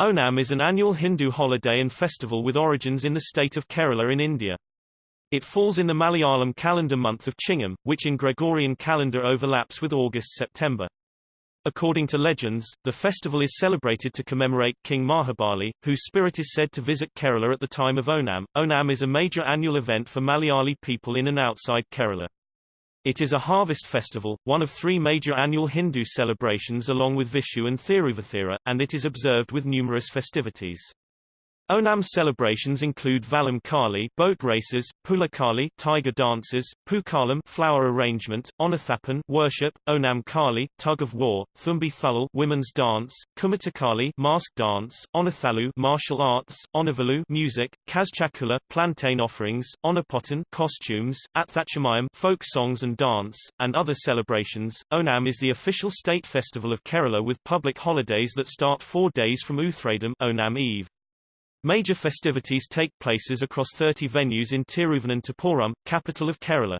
Onam is an annual Hindu holiday and festival with origins in the state of Kerala in India. It falls in the Malayalam calendar month of Chingam, which in Gregorian calendar overlaps with August-September. According to legends, the festival is celebrated to commemorate King Mahabali, whose spirit is said to visit Kerala at the time of Onam. Onam is a major annual event for Malayali people in and outside Kerala. It is a harvest festival, one of three major annual Hindu celebrations along with Vishu and Thiruvathira, and it is observed with numerous festivities. Onam celebrations include Vallam Kali boat races, Pulakali tiger dances, Pukalam flower arrangement, Onathapan worship, Onam Kali tug of war, Thumbi Thulal women's dance, Kumatakali mask dance, Onathalu martial arts, Onavalu music, Kazchakula plantain offerings, Onapotan costumes, Athachamayam folk songs and dance, and other celebrations. Onam is the official state festival of Kerala with public holidays that start 4 days from Uthradam Onam Eve. Major festivities take places across 30 venues in Tiruvananthapuram, capital of Kerala.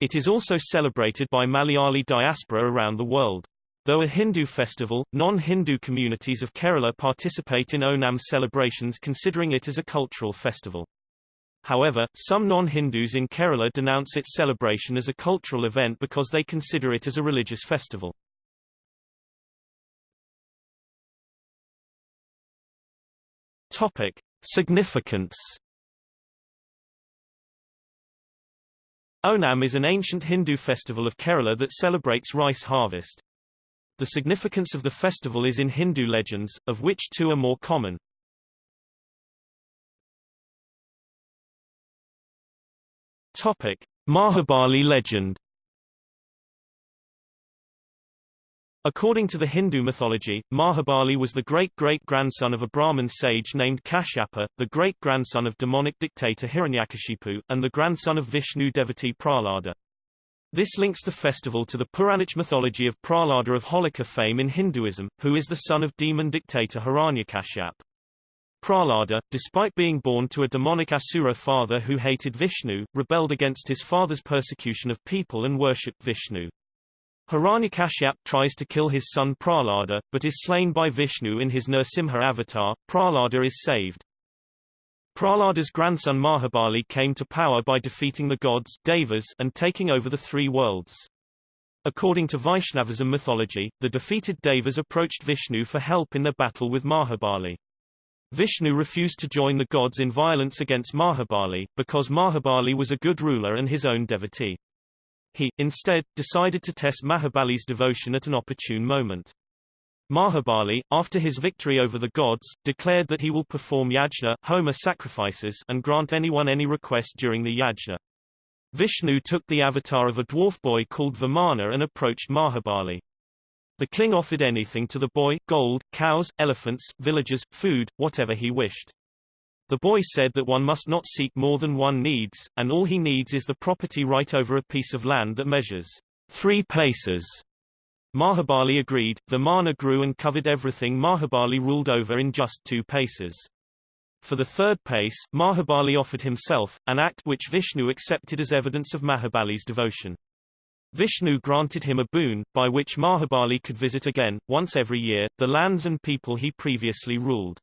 It is also celebrated by Malayali diaspora around the world. Though a Hindu festival, non-Hindu communities of Kerala participate in Onam celebrations considering it as a cultural festival. However, some non-Hindus in Kerala denounce its celebration as a cultural event because they consider it as a religious festival. Topic: Significance. Onam is an ancient Hindu festival of Kerala that celebrates rice harvest. The significance of the festival is in Hindu legends, of which two are more common. Topic: Mahabali legend. According to the Hindu mythology, Mahabali was the great-great-grandson of a Brahmin sage named Kashyapa, the great-grandson of demonic dictator Hiranyakashipu, and the grandson of Vishnu devotee Prahlada. This links the festival to the Puranic mythology of Prahlada of Holika fame in Hinduism, who is the son of demon dictator Hiranyakashyap. Prahlada, despite being born to a demonic Asura father who hated Vishnu, rebelled against his father's persecution of people and worshipped Vishnu. Hiranyakashyap tries to kill his son Prahlada, but is slain by Vishnu in his Nrsimha avatar. Prahlada is saved. Prahlada's grandson Mahabali came to power by defeating the gods Devas and taking over the three worlds. According to Vaishnavism mythology, the defeated Devas approached Vishnu for help in their battle with Mahabali. Vishnu refused to join the gods in violence against Mahabali, because Mahabali was a good ruler and his own devotee. He, instead, decided to test Mahabali's devotion at an opportune moment. Mahabali, after his victory over the gods, declared that he will perform yajna Homa sacrifices and grant anyone any request during the yajna. Vishnu took the avatar of a dwarf boy called Vamana and approached Mahabali. The king offered anything to the boy, gold, cows, elephants, villagers, food, whatever he wished. The boy said that one must not seek more than one needs, and all he needs is the property right over a piece of land that measures three paces. Mahabali agreed, the mana grew and covered everything Mahabali ruled over in just two paces. For the third pace, Mahabali offered himself, an act which Vishnu accepted as evidence of Mahabali's devotion. Vishnu granted him a boon, by which Mahabali could visit again, once every year, the lands and people he previously ruled.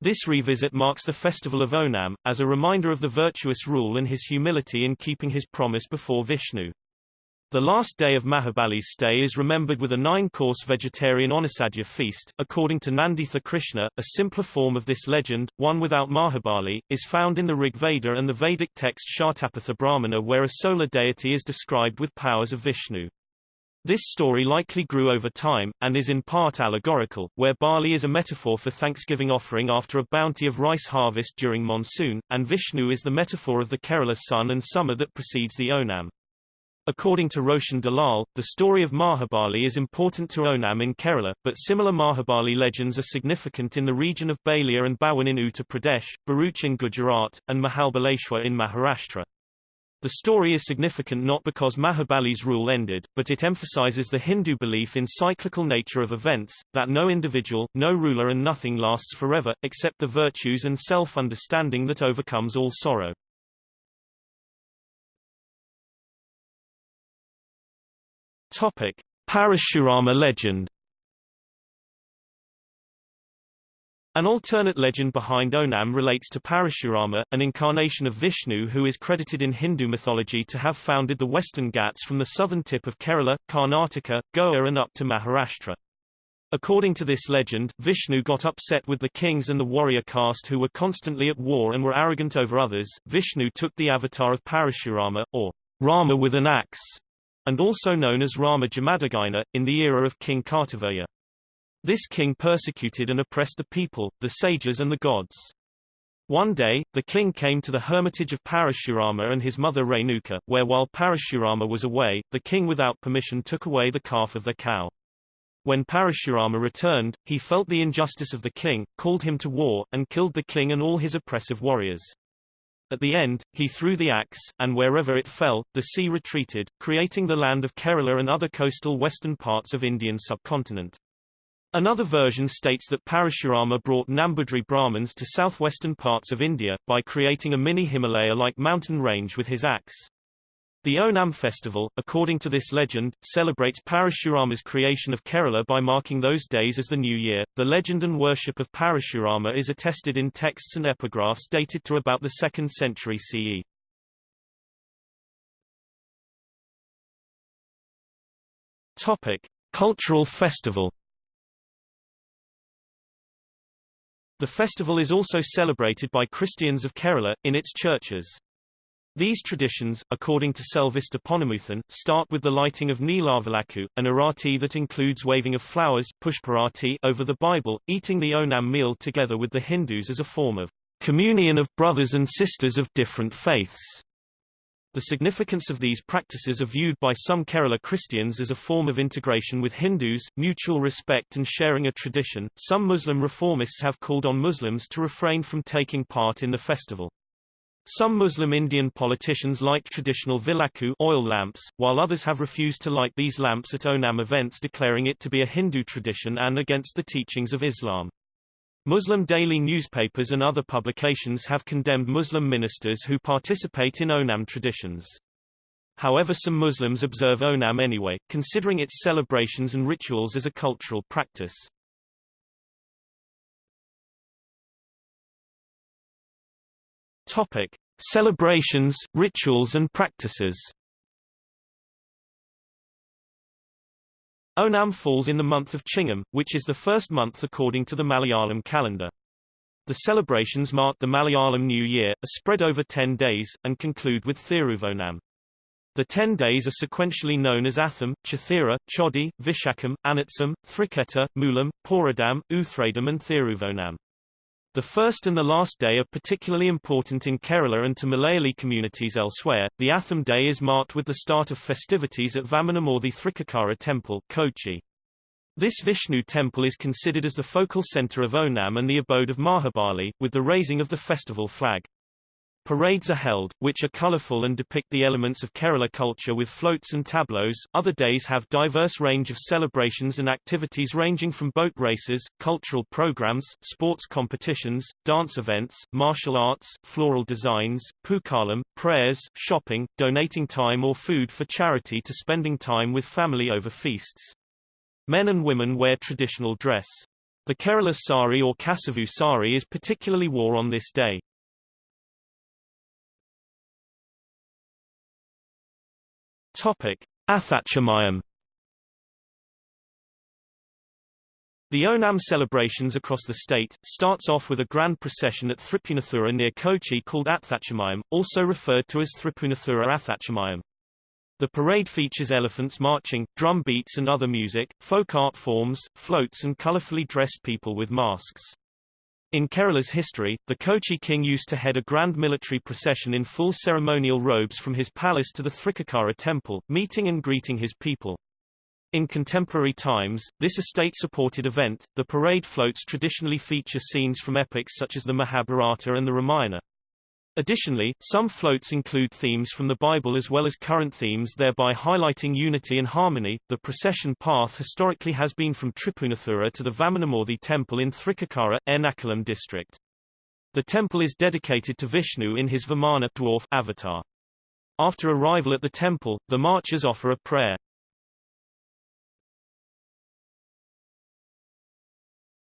This revisit marks the festival of Onam, as a reminder of the virtuous rule and his humility in keeping his promise before Vishnu. The last day of Mahabali's stay is remembered with a nine-course vegetarian Onasadhya feast. According to Nanditha Krishna, a simpler form of this legend, one without Mahabali, is found in the Rig Veda and the Vedic text Shatapatha Brahmana where a solar deity is described with powers of Vishnu. This story likely grew over time, and is in part allegorical, where Bali is a metaphor for thanksgiving offering after a bounty of rice harvest during monsoon, and Vishnu is the metaphor of the Kerala sun and summer that precedes the Onam. According to Roshan Dalal, the story of Mahabali is important to Onam in Kerala, but similar Mahabali legends are significant in the region of Balia and Bawan in Uttar Pradesh, Bharuch in Gujarat, and Mahabaleshwar in Maharashtra. The story is significant not because Mahabali's rule ended, but it emphasizes the Hindu belief in cyclical nature of events, that no individual, no ruler and nothing lasts forever, except the virtues and self-understanding that overcomes all sorrow. Topic. Parashurama legend An alternate legend behind Onam relates to Parashurama, an incarnation of Vishnu who is credited in Hindu mythology to have founded the western Ghats from the southern tip of Kerala, Karnataka, Goa and up to Maharashtra. According to this legend, Vishnu got upset with the kings and the warrior caste who were constantly at war and were arrogant over others. Vishnu took the avatar of Parashurama, or Rama with an axe, and also known as Rama Jamadagina, in the era of King Kartavirya. This king persecuted and oppressed the people, the sages and the gods. One day, the king came to the hermitage of Parashurama and his mother Renuka, where while Parashurama was away, the king without permission took away the calf of the cow. When Parashurama returned, he felt the injustice of the king, called him to war, and killed the king and all his oppressive warriors. At the end, he threw the axe, and wherever it fell, the sea retreated, creating the land of Kerala and other coastal western parts of Indian subcontinent. Another version states that Parashurama brought Nambudri Brahmins to southwestern parts of India, by creating a mini-Himalaya-like mountain range with his axe. The Onam festival, according to this legend, celebrates Parashurama's creation of Kerala by marking those days as the new year. The legend and worship of Parashurama is attested in texts and epigraphs dated to about the 2nd century CE. Topic: Cultural festival The festival is also celebrated by Christians of Kerala, in its churches. These traditions, according to Selvister Ponnumuthan, start with the lighting of Neelavilakku, an arati that includes waving of flowers pushparati over the Bible, eating the Onam meal together with the Hindus as a form of communion of brothers and sisters of different faiths. The significance of these practices are viewed by some Kerala Christians as a form of integration with Hindus, mutual respect and sharing a tradition. Some Muslim reformists have called on Muslims to refrain from taking part in the festival. Some Muslim Indian politicians light traditional vilaku oil lamps, while others have refused to light these lamps at Onam events declaring it to be a Hindu tradition and against the teachings of Islam. Muslim daily newspapers and other publications have condemned Muslim ministers who participate in Onam traditions. However some Muslims observe Onam anyway, considering its celebrations and rituals as a cultural practice. Topic. Celebrations, rituals and practices Onam falls in the month of Chingam, which is the first month according to the Malayalam calendar. The celebrations mark the Malayalam New Year, are spread over ten days, and conclude with Thiruvonam. The ten days are sequentially known as Atham, Chithira, Chodi, Vishakam, Anatsam, Thriketa, Mulam, Poradam, Uthradam and Thiruvonam. The first and the last day are particularly important in Kerala and to Malayali communities elsewhere. The Atham day is marked with the start of festivities at Vamanamurthy Thrikakara temple, Kochi. This Vishnu temple is considered as the focal center of Onam and the abode of Mahabali, with the raising of the festival flag. Parades are held, which are colorful and depict the elements of Kerala culture with floats and tableaus. Other days have diverse range of celebrations and activities ranging from boat races, cultural programs, sports competitions, dance events, martial arts, floral designs, pookalam, prayers, shopping, donating time or food for charity to spending time with family over feasts. Men and women wear traditional dress. The Kerala sari or Kasavu sari is particularly worn on this day. Topic: Athachamayam The Onam celebrations across the state, starts off with a grand procession at Thripunathura near Kochi called Athachamayam, also referred to as Thripunathura Athachamayam. The parade features elephants marching, drum beats and other music, folk art forms, floats and colorfully dressed people with masks. In Kerala's history, the Kochi king used to head a grand military procession in full ceremonial robes from his palace to the Thrikakara temple, meeting and greeting his people. In contemporary times, this estate-supported event, the parade floats traditionally feature scenes from epics such as the Mahabharata and the Ramayana. Additionally, some floats include themes from the Bible as well as current themes thereby highlighting unity and harmony. The procession path historically has been from Tripunathura to the Vamanamurthy temple in Thrikakara, Ernakulam district. The temple is dedicated to Vishnu in his Vamana dwarf avatar. After arrival at the temple, the marchers offer a prayer.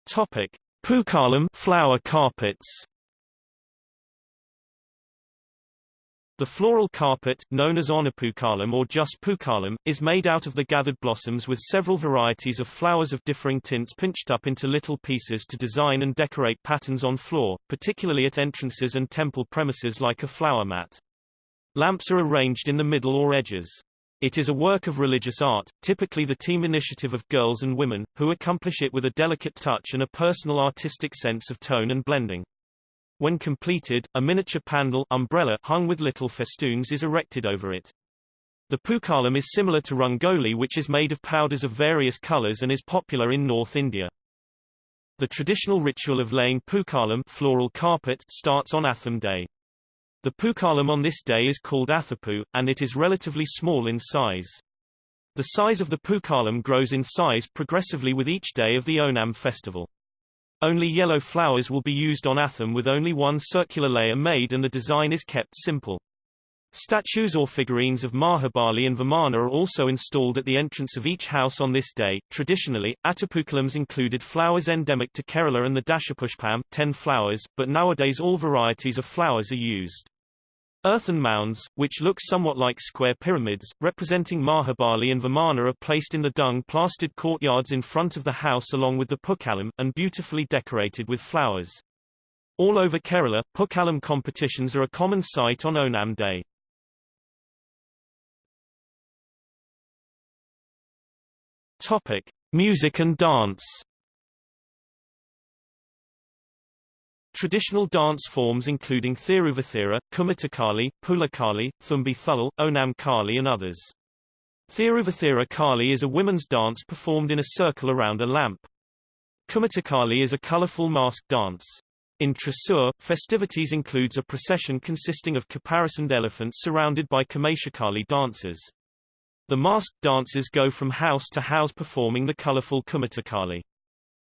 Topic: Pookalam flower carpets The floral carpet, known as Onapookalam or just pookalam, is made out of the gathered blossoms with several varieties of flowers of differing tints pinched up into little pieces to design and decorate patterns on floor, particularly at entrances and temple premises like a flower mat. Lamps are arranged in the middle or edges. It is a work of religious art, typically the team initiative of girls and women, who accomplish it with a delicate touch and a personal artistic sense of tone and blending. When completed, a miniature pandal umbrella hung with little festoons is erected over it. The pookalam is similar to rangoli which is made of powders of various colors and is popular in North India. The traditional ritual of laying pookalam floral carpet starts on Atham Day. The pookalam on this day is called Athapu, and it is relatively small in size. The size of the pookalam grows in size progressively with each day of the Onam festival. Only yellow flowers will be used on Atham with only one circular layer made and the design is kept simple. Statues or figurines of Mahabali and Vamana are also installed at the entrance of each house on this day. Traditionally, Attapookalams included flowers endemic to Kerala and the Dashapushpam, 10 flowers, but nowadays all varieties of flowers are used. Earthen mounds, which look somewhat like square pyramids, representing Mahabali and Vamana are placed in the dung-plastered courtyards in front of the house along with the Pookalam, and beautifully decorated with flowers. All over Kerala, Pookalam competitions are a common sight on Onam Day. Topic. Music and dance Traditional dance forms including Thiruvathira, Kumattakali, Pulakali, Thumbi Thullal, Onam Kali and others. Thiruvathira Kali is a women's dance performed in a circle around a lamp. Kumattakali is a colorful masked dance. In Thrissur, festivities includes a procession consisting of caparisoned elephants surrounded by Kameshakali dancers. The masked dancers go from house to house performing the colorful Kumattakali.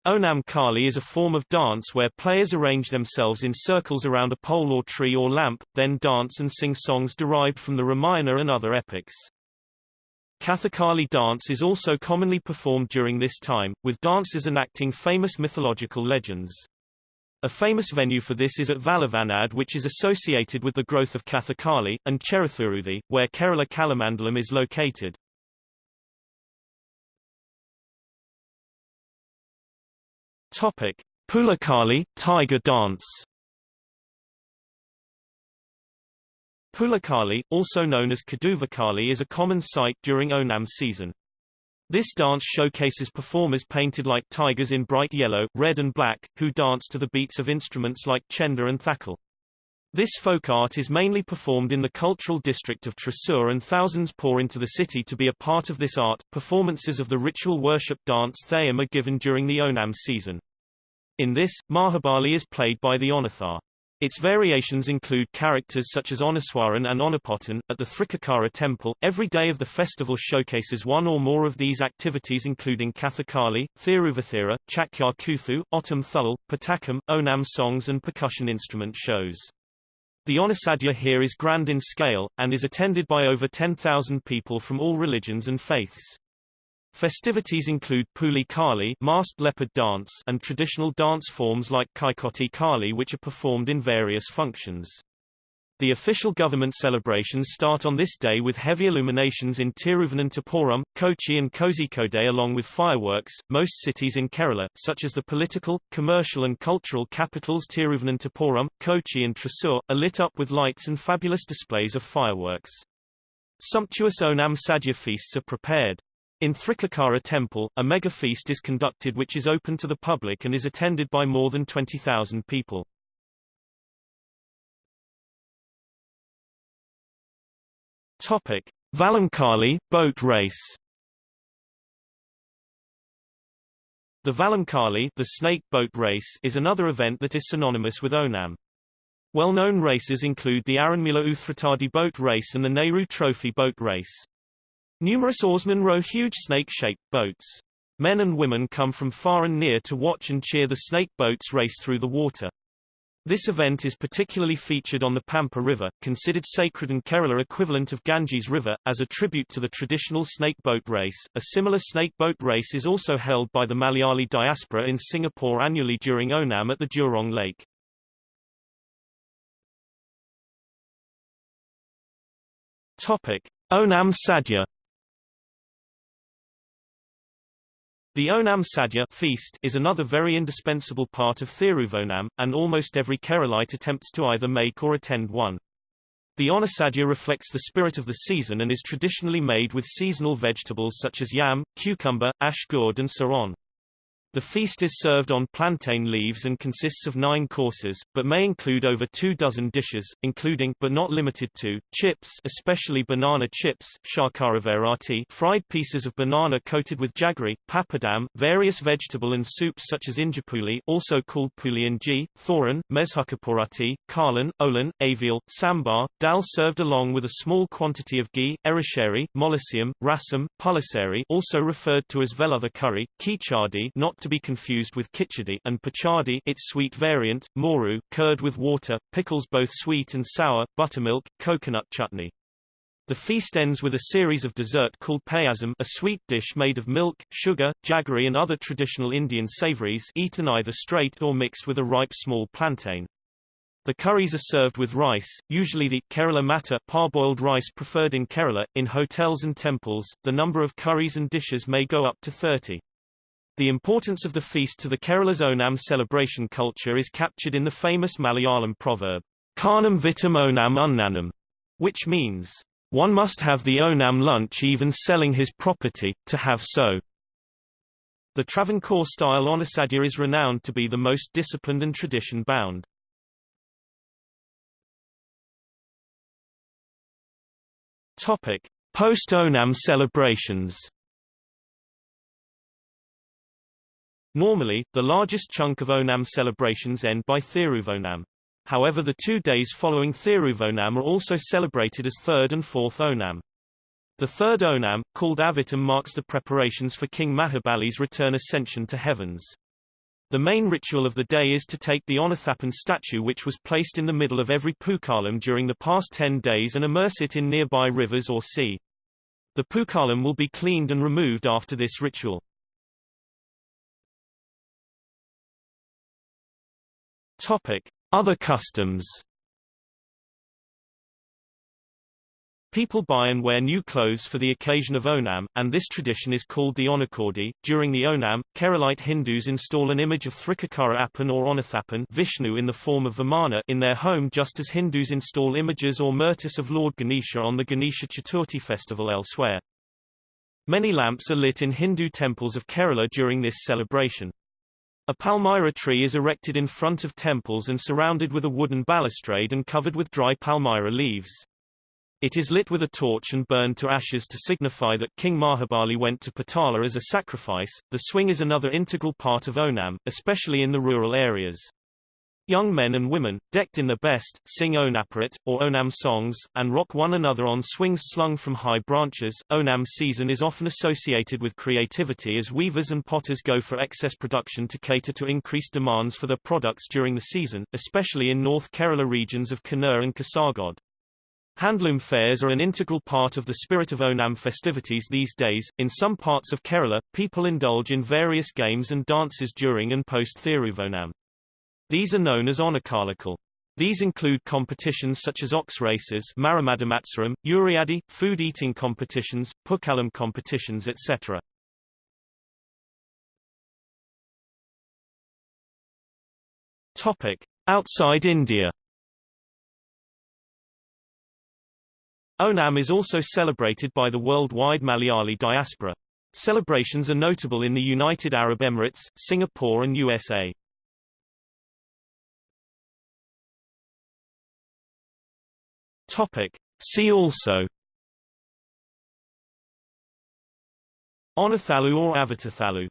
Onam Kali is a form of dance where players arrange themselves in circles around a pole or tree or lamp, then dance and sing songs derived from the Ramayana and other epics. Kathakali dance is also commonly performed during this time, with dancers enacting famous mythological legends. A famous venue for this is at Valluvanad which is associated with the growth of Kathakali, and Cheruthuruthi, where Kerala Kalamandalam is located. Topic: Pulakali Tiger dance. Pulakali, also known as Kaduvakali is a common sight during Onam season. This dance showcases performers painted like tigers in bright yellow, red and black, who dance to the beats of instruments like chenda and thakal. This folk art is mainly performed in the cultural district of Thrissur and thousands pour into the city to be a part of this art. Performances of the ritual worship dance Theyyam are given during the Onam season. In this, Mahabali is played by the Onathar. Its variations include characters such as Onaswaran and Onapotan. At the Thrikakara temple, every day of the festival showcases one or more of these activities including Kathakali, Thiruvathira, Chakyar Kuthu, Ottam Thullal, Patakam, Onam songs and percussion instrument shows. The Onasadhya here is grand in scale, and is attended by over 10,000 people from all religions and faiths. Festivities include Puli Kali masked leopard dance and traditional dance forms like Kaikoti Kali which are performed in various functions. The official government celebrations start on this day with heavy illuminations in Tiruvananthapuram, Kochi and Kozhikode along with fireworks. Most cities in Kerala, such as the political, commercial and cultural capitals Tiruvananthapuram, Kochi and Thrissur, are lit up with lights and fabulous displays of fireworks. Sumptuous Onam Sadhya feasts are prepared. In Thrikkakara temple, a mega feast is conducted which is open to the public and is attended by more than 20,000 people. Topic: Valamkali boat race. The Valamkali, the snake boat race, is another event that is synonymous with Onam. Well-known races include the Aranmula Uthratadi boat race and the Nehru Trophy boat race. Numerous oarsmen row huge snake-shaped boats. Men and women come from far and near to watch and cheer the snake boats race through the water. This event is particularly featured on the Pampa River, considered sacred and Kerala equivalent of Ganges River, as a tribute to the traditional snake boat race. A similar snake boat race is also held by the Malayali diaspora in Singapore annually during Onam at the Jurong Lake. Topic: Onam Sadhya The Onam Sadhya feast is another very indispensable part of Thiruvonam, and almost every Keralite attempts to either make or attend one. The Onasadhya reflects the spirit of the season and is traditionally made with seasonal vegetables such as yam, cucumber, ash gourd and so on. The feast is served on plantain leaves and consists of nine courses, but may include over two dozen dishes, including but not limited to, chips especially banana chips shakaraverati, fried pieces of banana coated with jaggery, papadam, various vegetable and soups such as injapuli also called pulianji, thoran, mezhukapurati, kalan, olan, avial, sambar, dal served along with a small quantity of ghee, erisheri, molosium, rasam, pulisari also referred to as velother curry, kichadi not to be confused with kichadi and pachadi its sweet variant, moru, curd with water, pickles both sweet and sour, buttermilk, coconut chutney. The feast ends with a series of dessert called payasam a sweet dish made of milk, sugar, jaggery and other traditional Indian savories eaten either straight or mixed with a ripe small plantain. The curries are served with rice, usually the Kerala matta parboiled rice preferred in Kerala. In hotels and temples, the number of curries and dishes may go up to 30. The importance of the feast to the Kerala's Onam celebration culture is captured in the famous Malayalam proverb, Karnam vitam Onam unnanam, which means, one must have the Onam lunch even selling his property, to have so. The Travancore-style Onasadhya is renowned to be the most disciplined and tradition-bound. Post-Onam celebrations Normally, the largest chunk of Onam celebrations end by Thiruvonam. However the two days following Thiruvonam are also celebrated as third and fourth Onam. The third Onam, called Avitam marks the preparations for King Mahabali's return ascension to heavens. The main ritual of the day is to take the Onathapan statue which was placed in the middle of every Pukalam during the past ten days and immerse it in nearby rivers or sea. The Pukalam will be cleaned and removed after this ritual. Topic: Other customs. People buy and wear new clothes for the occasion of Onam, and this tradition is called the Onakodi. During the Onam, Keralite Hindus install an image of Thrikakara Appan or Onathapan Vishnu in the form of Vamana in their home just as Hindus install images or murtis of Lord Ganesha on the Ganesha Chaturthi festival elsewhere. Many lamps are lit in Hindu temples of Kerala during this celebration. A palmyra tree is erected in front of temples and surrounded with a wooden balustrade and covered with dry palmyra leaves. It is lit with a torch and burned to ashes to signify that King Mahabali went to Patala as a sacrifice. The swing is another integral part of Onam, especially in the rural areas. Young men and women, decked in their best, sing Onaparit, or Onam songs, and rock one another on swings slung from high branches. Onam season is often associated with creativity as weavers and potters go for excess production to cater to increased demands for their products during the season, especially in North Kerala regions of Kannur and Kasargod. Handloom fairs are an integral part of the spirit of Onam festivities these days. In some parts of Kerala, people indulge in various games and dances during and post Thiruvonam. These are known as Onakalikal. These include competitions such as ox races Marimadamatsram, Uriadi, food eating competitions, Pukalam competitions etc. Topic. Outside India Onam is also celebrated by the worldwide Malayali diaspora. Celebrations are notable in the United Arab Emirates, Singapore and USA. Topic. See also Onathalu or Avatathalu